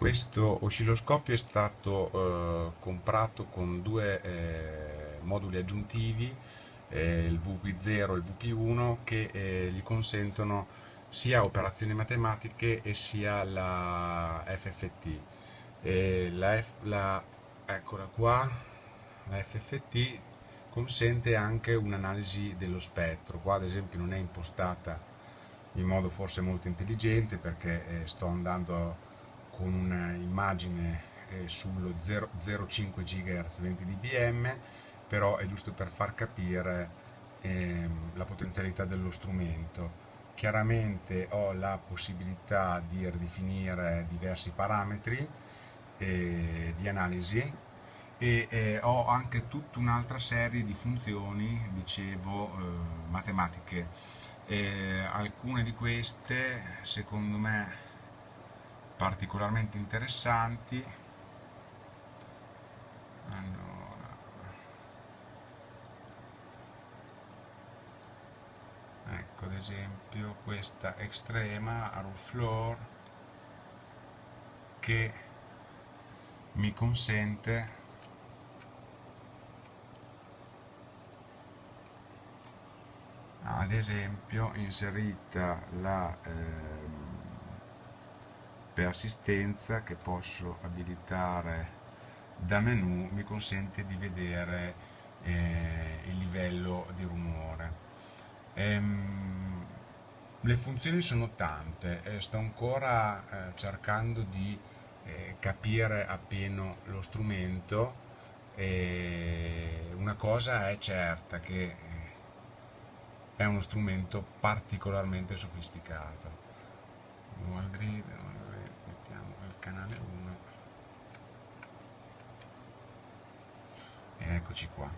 Questo oscilloscopio è stato eh, comprato con due eh, moduli aggiuntivi, eh, il VP0 e il VP1, che eh, gli consentono sia operazioni matematiche e sia la FFT. La, la, eccola qua, la FFT consente anche un'analisi dello spettro, qua ad esempio non è impostata in modo forse molto intelligente perché eh, sto andando con un'immagine eh, sullo 0,05 GHz 20 dBm, però è giusto per far capire ehm, la potenzialità dello strumento. Chiaramente ho la possibilità di ridefinire diversi parametri eh, di analisi e eh, ho anche tutta un'altra serie di funzioni, dicevo, eh, matematiche. alcune di queste, secondo me, particolarmente interessanti. Allora. Ecco ad esempio questa estrema a floor che mi consente ad esempio inserita la eh, assistenza che posso abilitare da menu mi consente di vedere eh, il livello di rumore. Ehm, le funzioni sono tante, eh, sto ancora eh, cercando di eh, capire appieno lo strumento e una cosa è certa che eh, è uno strumento particolarmente sofisticato. Eccoci qua